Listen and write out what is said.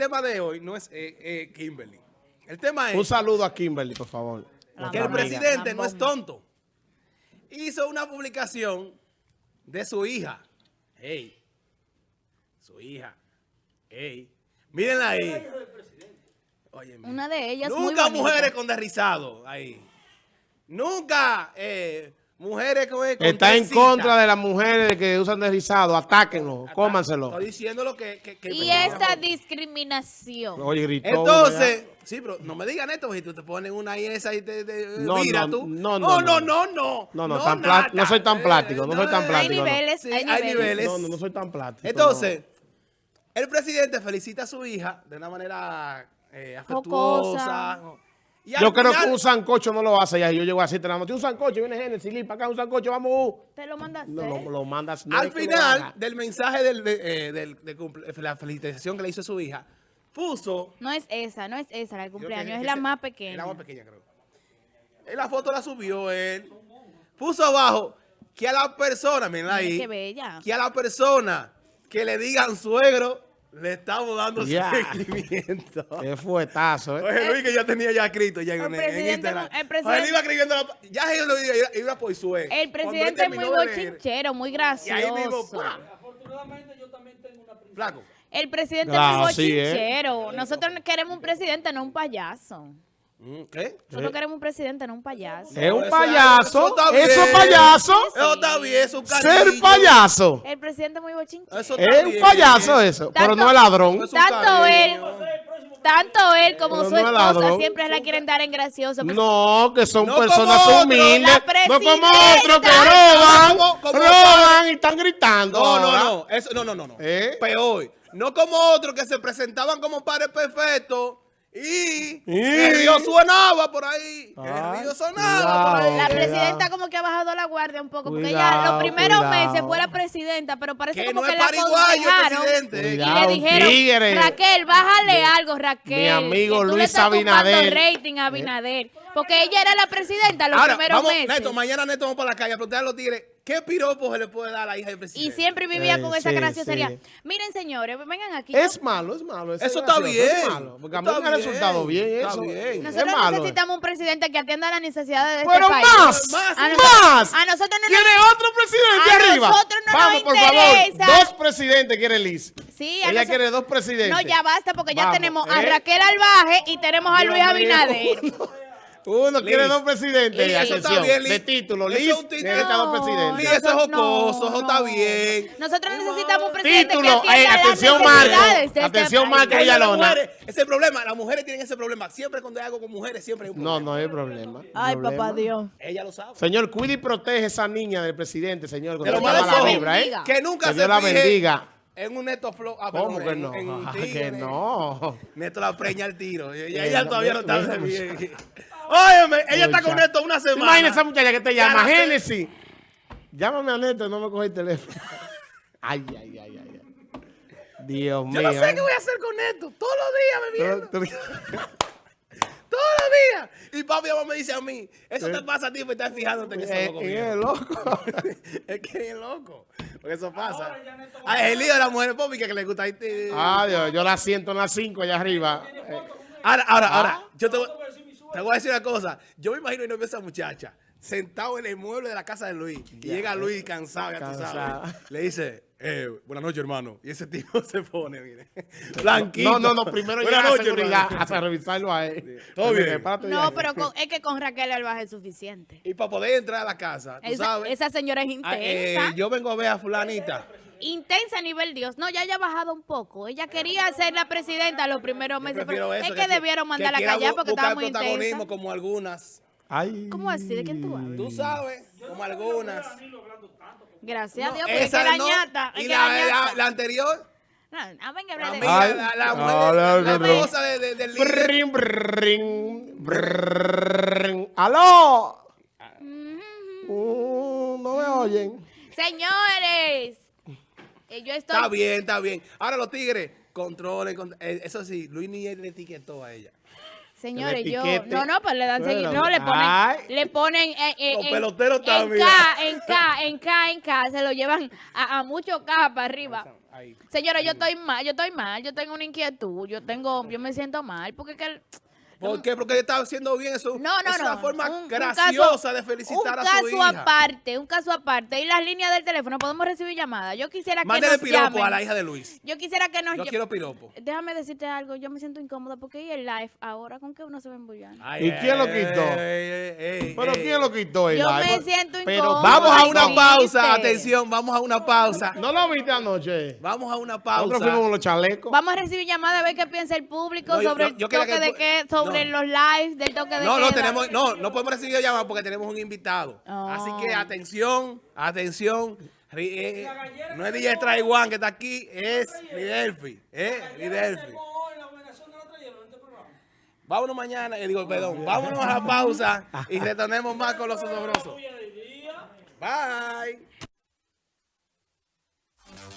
tema de hoy no es eh, eh, Kimberly. El tema es Un saludo a Kimberly, por favor. La que el amiga. presidente no es tonto. Hizo una publicación de su hija. Ey, su hija. Ey, mírenla ahí. Oye. Una de ellas Nunca mujeres con derrizado ahí. Nunca eh, mujeres con, con Está en contra de las mujeres que usan deslizado. Atáquenlo, Ata- cómanselo. Estoy diciendo lo que... que- que- Y esta discriminación. Oye, gritó. Entonces, sí, pero no me digan esto, porque tú te pones una y esa y te, te- No, mira no, tú. no, no, no, no, no, no. No, no, tan soy tan plástico, no soy tan eh, hay plástico, no. niveles, Sí, hay hay niveles. niveles. No, no, no soy tan plástico. Entonces, el presidente felicita a su hija de una manera eh, afectuosa. Jocosa. Y Yo creo que un sancocho no lo hace ya. Yo llego así, te la noche, un sancocho, viene Genesis, Lee, para acá, un sancocho, vamos. Te lo mandaste. No, lo, lo mandas. no Al es final del mensaje del, de, eh, del- de cumple- la felicitación que le hizo a su hija, puso... No es esa, no es esa la del cumpleaños, es la más Es pequeña. la más pequeña, creo. En la foto la subió él. Puso abajo que a la persona, miren Mira ahí, Qué bella. que a la persona que le digan suegro, le estamos dando Ya. seguimiento. Qué fuetazo, ¿eh? Oye, Luis, que yo tenía ya escrito ya en, El en presidente Instagram. el presidente- Oye, él iba escribiendo, la- ya él lo iba, iba, iba por su ex. El presidente es muy bochinchero, muy Y ahí mismo, gracioso. ¡pam! Flaco. El presidente Claro, es muy sí, ¿eh? bochinchero. Nosotros queremos un presidente, no un payaso. Mm, ¿Qué? Nosotros queremos un presidente, no un payaso. Es un payaso. eso está bien. Eso es payaso. Eso está bien, es un Ser payaso. El presidente es muy. Eso está Es un payaso eso, pero no es ladrón. Tanto él, tanto él como Pero su no es esposa ladrón. siempre la quieren dar en gracioso. No, que son No personas humildes. No como otros que roban, Como- como roban y están gritando. No, no, ahora. no. Eso, no, no, no. no. ¿Eh? Peor. No como otros que se presentaban como padres perfectos y Y- el río sonaba por ahí. Ay, el río sonaba por ahí. La Cuidado. presidenta como que ha bajado la guardia un poco, porque Cuidado, ya los primeros cuidado. meses fue la presidenta, pero parece Que como no que es la aconsejaron y le dijeron, tigre. Raquel, bájale algo, Raquel. Mi amigo tú le Luis estás Abinader. rating a Abinader, porque ella era la presidenta los Ahora, primeros vamos, meses. Neto, mañana Neto vamos para la calle a preguntarle a los tigres qué piropo se le puede dar a la hija del y presidente. siempre vivía Eh, con esa sí, graciosería. sí. Miren, señores, vengan aquí. Es malo, es malo. Eso está gracioso, bien. Es malo, porque a mí Está me ha resultado bien, está eso. bien. Es Nosotros malo. necesitamos un presidente que atienda las necesidades de Pero este país. más, Más, a, más. a nosotros no ¿Quiere nos... otro presidente A arriba? nosotros no nos Vamos, por interesa. favor. Dos presidentes quiere Liz. Sí, a Ella quiere dos presidentes. No, ya basta, porque ya Vamos, tenemos a ¿eh? Raquel Albaje y tenemos a Luis. Abinader. Uno quiere dos presidentes. Atención, Eso está bien, Liz. de título. Eso Liz es necesita dos No, Sí, presidentes. eso es jocoso, eso no, está no. bien. Nosotros necesitamos un presidente Título, que atienda eh, atención, Marco. este Atención. Marco. Ella, Villalona. es el problema. Las mujeres tienen ese problema. Siempre cuando hay algo con mujeres, siempre hay un No, problema. no hay problema. Ay, Problema. papá Dios. Ella lo sabe. Señor, cuide y protege a esa niña del presidente, señor. Que lo mande la vibra, ¿eh? bendiga. Que nunca Que se Dios la bendiga. En un Neto Flow. Ah, ¿Cómo perdón, que en- no? en un Ah, que no. Neto la preña al tiro. Ella, Eh, ella no, todavía no no, está no, bien. Óyeme, ella está con Neto una ¿Te semana. imaginas esa muchacha que te llama? Génesis. Llámame a Neto, no me coge el teléfono. Ay, ay, ay, ay. ay. Dios mío. Yo no sé ¿eh? qué voy a hacer con Neto. Todos los días bebiendo. Tú- tú- Todos los días. Y papi mamá me dice a mí, eso te pasa a ti por estar fijándote en Eh, ese loco. eh, viejo". loco. es que es loco. Porque eso pasa. A el lío de la mujer pública que le gusta. ahí te- Ah, Dios, yo la siento en las 5 allá arriba. Eh, Ahora, ahora, Ah. ahora. Yo te, voy- te voy a decir una cosa. Yo me imagino y no veo a esa muchacha sentado en el mueble de la casa de Luis. Y llega Luis cansado, ya tú Cansado. sabes. Le dice, eh, buenas noches, hermano. Y ese tipo se pone, mire. Blanquito. No, no, no, primero llega seguridad hermano. hasta revisarlo a él. Todo bien. Espérate No, pero con- es que con Raquel Albaje es suficiente. Y para poder entrar a la casa, tú Esa, sabes. esa señora es ah, eh, intensa. yo vengo a ver a fulanita. Intensa a nivel Dios. No, ya haya bajado un poco. Ella quería ser la presidenta los primeros meses. Pero eso, es que, debieron mandarla a callar porque estaba muy protagonismo intensa. como algunas. Ay. ¿Cómo así? ¿De quién tú hablas? Tú sabes, como algunas. Gracias a Dios, porque es esa que la no. ñata. es Y la, la la- la anterior, No, venga, la, de Ay. la, la mujer, la esposa de, de- del líder. Brin, brin, brin. ¡Aló! Uh, no me oyen. Señores, eh, yo estoy... Está bien, está bien. Ahora los tigres, controlen. con- eh, eso sí, Luis ni le etiquetó a ella. Señores, yo... No, no, pues le dan seguir. No, le ponen... ay. Le ponen... eh, eh, Los en- peloteros en también. K, en K, en K, en K. Se lo llevan a, a mucho K para arriba. Señora, yo estoy mal, yo estoy mal, yo tengo una inquietud, yo tengo, yo me siento mal, porque que... ¿Por qué? Porque está haciendo bien eso. No, no, es no. una forma un- un graciosa caso- de felicitar un a su caso hija. aparte, un caso aparte. Y las líneas del teléfono, podemos recibir llamadas. Yo quisiera que nos piropo llamen. a la hija de Luis. Yo quisiera que nos Yo quiero piropo. Déjame decirte algo, yo me siento incómoda porque y el live ahora, ¿con qué uno se va a ¿Y quién lo quitó? ey, ey, Pero ey. ¿quién lo quitó? el Yo live? me siento Pero incómoda. Vamos a una pausa. Atención, vamos a una pausa. ¿No lo viste anoche? Vamos a una Nosotros fuimos pausa. con los chalecos. Vamos a recibir llamadas a ver qué piensa el público No, sobre yo- el yo quería toque que de tú- qué, sobre no. los lives del toque de No, no queda. tenemos, no, no podemos recibir llamadas porque tenemos un invitado. Oh. Así que atención, atención. Ri- eh, no es DJ Traiwan que está aquí, es Ridelfi. ¿eh? Ridelfi. Vámonos mañana, eh, digo, perdón, vámonos a la pausa y retornemos más con los osobrosos. Bye.